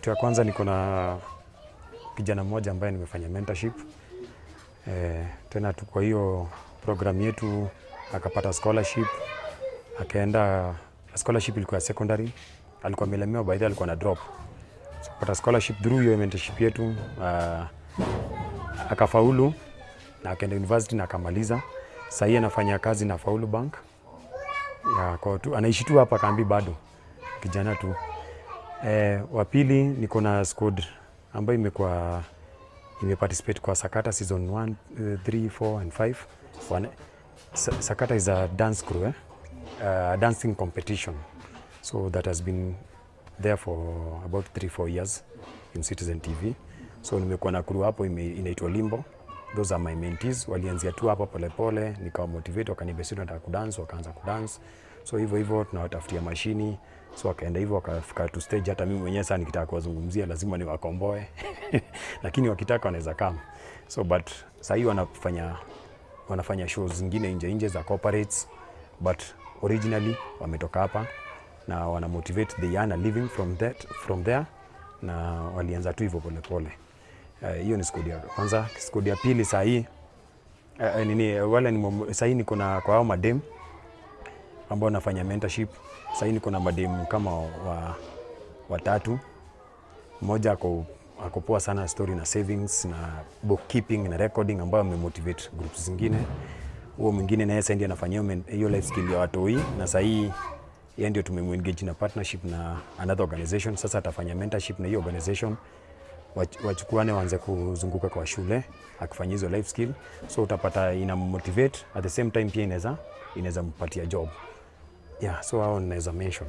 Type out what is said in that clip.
Kitu ya kwanza niko na kijana mmoja ambaye nimefanya mentorship e, tena tu kwa hiyo program yetu akapata scholarship akaenda scholarship ilikuwa ya secondary, alikuwa amelemewa the alikuwa na drop so, scholarship through hiyo mentorship yetu uh, akafaulu na akaenda university na akamaliza. Sasa hii anafanya kazi na Faulu Bank ya, kwa tu, anaishi tu hapa Kambi bado kijana tu. Eh, wa pili niko na squad ambayo imekuwa imeparticipate kwa Sakata season 1 3 4 and 5 One, Sakata is a dance crew eh? uh, dancing competition. So that has been there for about 3 4 years in Citizen TV so nimekuwa na crew hapo inaitwa Limbo. Those are my mentees. Walianzia tu hapa polepole nikawa motivate wakanibesi nataka kudance wakaanza kudance so hivyo hivyo tunawatafutia mashini. So wakaenda hivyo wakafika tu stage hata mimi mwenyewe sasa nikitaka kuwazungumzia lazima niwakomboe. Lakini wakitaka wanaweza kama so but sasa hivi wanafanya wanafanya shows zingine nje nje za corporates. But originally wametoka hapa na wana motivate they earn a living from that from there. Na walianza tu hivyo polepole pole. Hiyo ni skodi ya kwanza. Skodi ya pili sasa hii uh, nini wale ni sasa hii niko na kwa hao madem ambao nafanya mentorship. Sasa hivi niko na madem kama wa watatu mmoja ako ako poa sana story na savings na bookkeeping na recording ambayo amemotivate groups zingine. Huo mwingine naye sasa ndiye anafanyia hiyo life skill ya watoi, na sasa hii yeye ndio tumemengage na partnership na another organization. Sasa atafanya mentorship na hiyo organization. Wachukuane waanze kuzunguka kwa shule akifanya hizo life skill, so utapata ina motivate. At the same time pia inaweza inaweza mpatia job yeah, so hao ninaweza mention